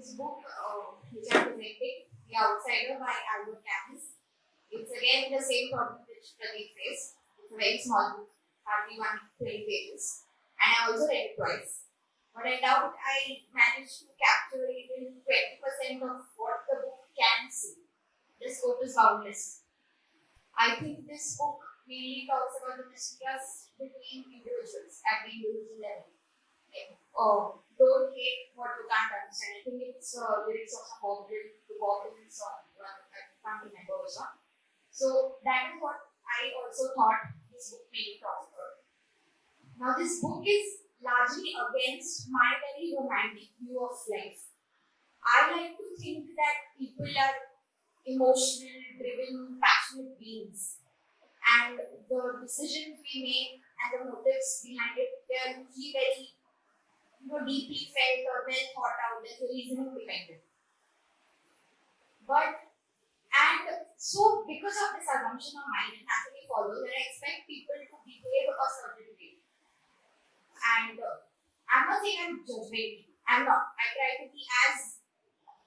this book, uh, which I'm presenting, The Outsider by Albert Camus. It's again the same topic which Pradeep faced. It's a very small book, hardly 120 pages. And I also read it twice. But I doubt I managed to capture even 20% of what the book can see. The scope is boundless. I think this book mainly talks about the mistrust between individuals at the individual level. Like, oh, don't hate what you can't understand. I think it's uh, lyrics of some the Bob Dylan song, uh, I can't remember which one. So that is what I also thought this book mainly talks about. Now, this book is largely against my very romantic view of life. I like to think that people are emotional, driven, passionate beings. And the decisions we make and the motives behind it, they are usually very you know, deeply felt or well thought out. There's a reasoning behind it. But and so because of this assumption of mine, it naturally follows that I expect people to behave a certain way. And uh, I'm not saying I'm judgmental. I'm not. I try to be as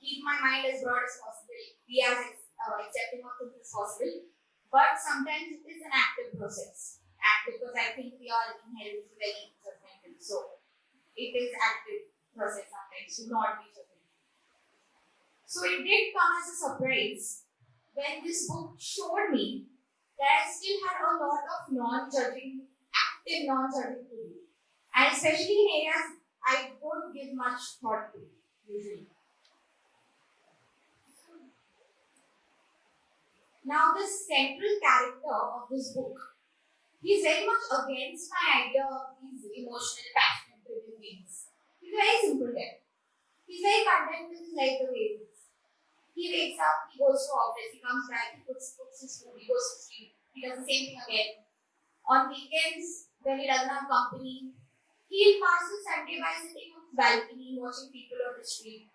keep my mind as broad as possible, be as uh, accepting of things as possible. But sometimes it is an active process. Act because I think we are inherently very judgmental. So it is active process sometimes not be. So it did come as a surprise when this book showed me that I still had a lot of non-judging, active non-judging to do. And especially in areas I don't give much thought to usually. Now, the central character of this book, he's very much against my idea of these emotional, beings. He's very simple there. He's very content with his life the way it is. He wakes up, he goes to office, he comes back, he puts, puts his food, he goes to sleep, he does the same thing again. On weekends, when he doesn't have company, he'll pass the Sunday by sitting on his balcony, watching people on the street.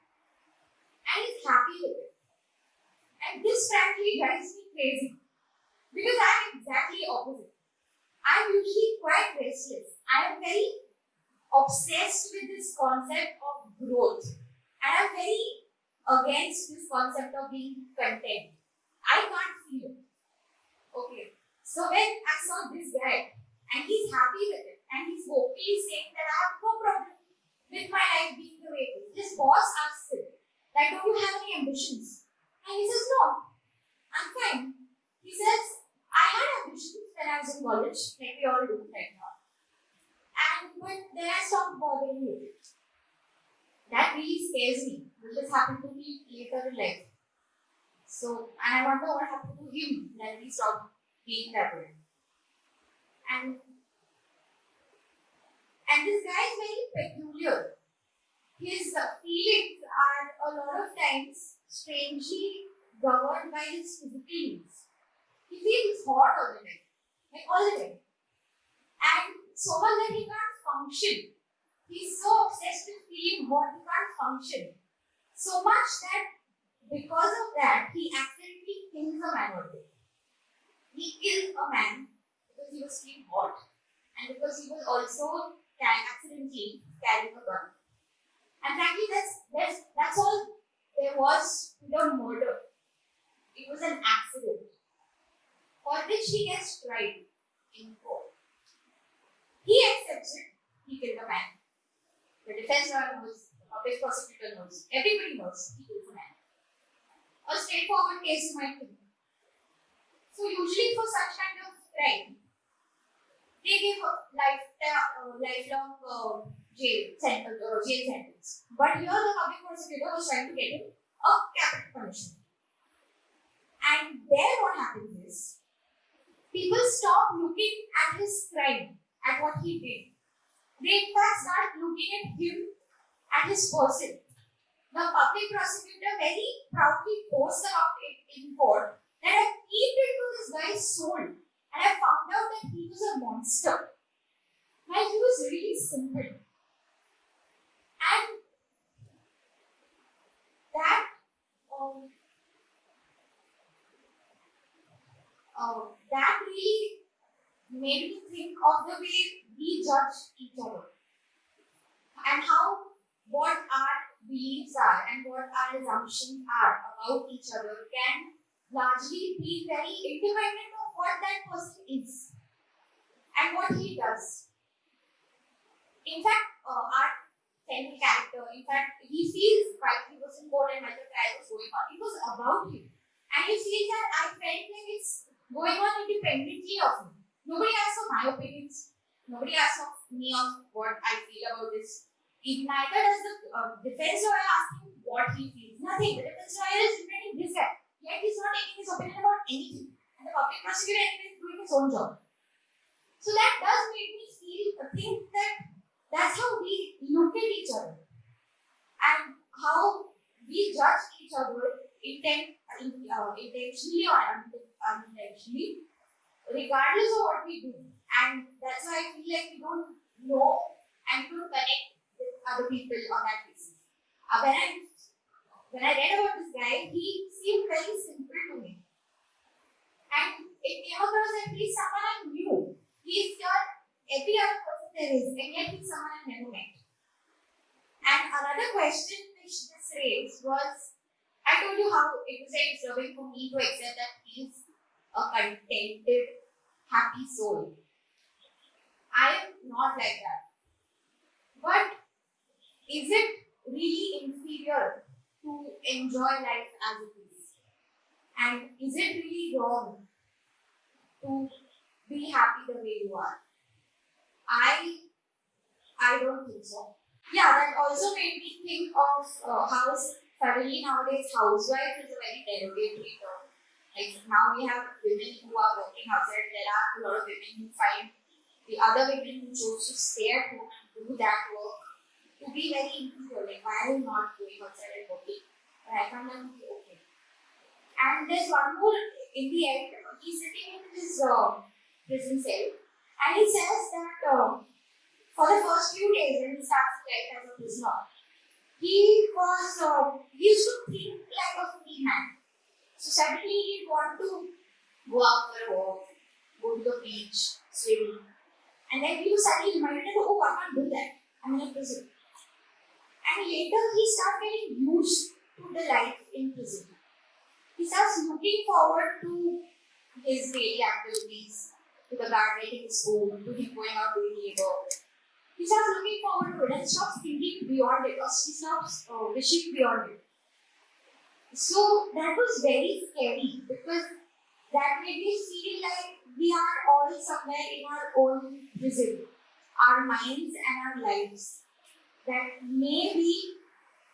And he's happy with it. And this frankly drives me crazy. Because I'm exactly opposite. I'm usually quite restless. I am very obsessed with this concept of growth. And I'm very against this concept of being content. I can't feel it. Okay. So when I saw this guy and he's happy with it and he's vocally saying that I have no problem with my life being the way it is. His boss asks him, like, don't you have any ambitions? And he says, no, I'm fine. He says, I had ambitions when I was in college, like we all do right now. And stopped bothering it. That really scares me. Will this happened to me later in life. So, and I wonder what happened to him that he stopped being that way. And and this guy is very peculiar. His feelings are a lot of times strangely governed by his physical needs. He feels hot all the time, like all the time. And so much that he can't function. He's so obsessed with feeling hot, he can't function. So much that because of that, he accidentally kills a man one day. He kills a man because he was feeling hot and because he was also accidentally carrying a gun. And frankly, that's, that's, that's all there was to the murder. It was an accident for which he gets tried in court. He accepts it, he killed a man. The defense lawyer knows, the public prosecutor knows, everybody knows killed a straightforward case you might think. So usually for such kind of crime, they give life, uh, lifelong uh, jail sentence or jail sentence. But here the public prosecutor was trying to get him a capital punishment. And there what happens is people stop looking at his crime, at what he did. They in start looking at him, at his person. The public prosecutor very proudly boasts about it in court that I peeped into this guy's soul and I found out that he was a monster. And he was really simple. And that um, uh, that really made me think of the way we judge each other and how what our beliefs are and what our assumptions are about each other can largely be very independent of what that person is and what he does. In fact, uh, our central character, in fact, he feels while he was in court and trial was going on, it was about him. And he feels that I felt like it's going on independently of me. Nobody asks for my opinions. Nobody asks of me of what I feel about this. It neither does the uh, defense lawyer asking what he feels. Nothing. The defense lawyer is defending this guy. Yet he's not taking his opinion about anything. And the public prosecutor is doing his own job. So that does make me feel think that that's how we look at each other. And how we judge each other intent, uh, intentionally or unintentionally, regardless of what we do. And that's why I feel like we don't know and we don't connect with other people on that basis. Uh, when I when I read about this guy, he seemed very simple to me. And it came across that he's someone I knew. He's your every other person there is, and yet he's someone I never met. And another question which this raised was I told you how it was very disturbing for me to accept that he's a contented, happy soul. I am not like that. But is it really inferior to enjoy life as it is? And is it really wrong to be happy the way you are? I I don't think so. Yeah, that also made me think of uh, how suddenly nowadays housewife is a very derogatory term. Like now we have women who are working outside. There are a lot of women who find the other women who choose to stay at home and do that work to be very inferior. Like why are you not going outside and working? But I find them to be okay. And there's one more in the end. He's sitting in his uh, prison cell and he says that uh, for the first few days when he starts life as a prisoner, he was uh, he used to think like a free man. So suddenly he'd want to go out for a walk, go to the beach, swim. And then he was suddenly reminded that, oh, I can't do that. I'm in a prison. And later he started getting used to the life in prison. He starts looking forward to his daily activities, to the his food, to him going out doing labor, he starts looking forward to it and stops thinking beyond it or he stops uh, wishing beyond it. So that was very scary because that made me feel like we are all somewhere in our own prison, our minds and our lives. That maybe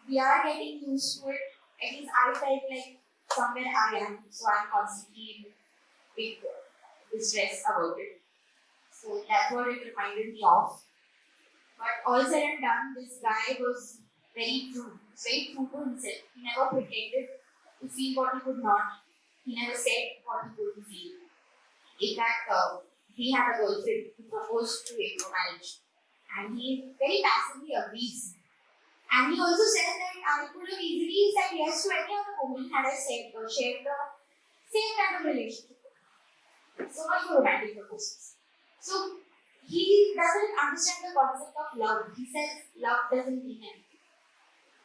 we are getting used to it. At least I felt like somewhere I am, so I'm constantly big distress about it. So that's what it reminded me of. But all said and done, this guy was very true. Very true to himself. He never pretended to feel what he could not. He never said what he couldn't feel. In fact, uh, he had a girlfriend who proposed to him for marriage. And he very passively agrees. And he also said that I could have easily said yes to any other woman had I said or shared the same kind of relationship. So much for romantic proposals. So he doesn't understand the concept of love. He says love doesn't mean anything.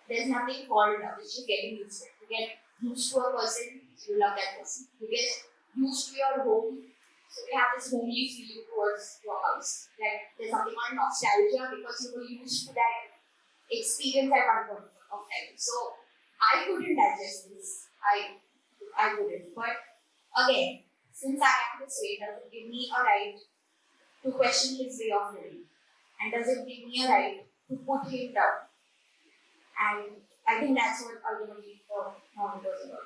There's nothing called love. It's just getting used to it. You get used to a person, you love that person. You get used to your home, so you have this homely feeling towards your house. Like there's something called nostalgia because you were used to that experience at one point of time. So I couldn't digest this. I I couldn't. But again, since I am this way, does it give me a right to question his way of living? And does it give me a right to put him down? And I think that's what ultimately for mom goes about.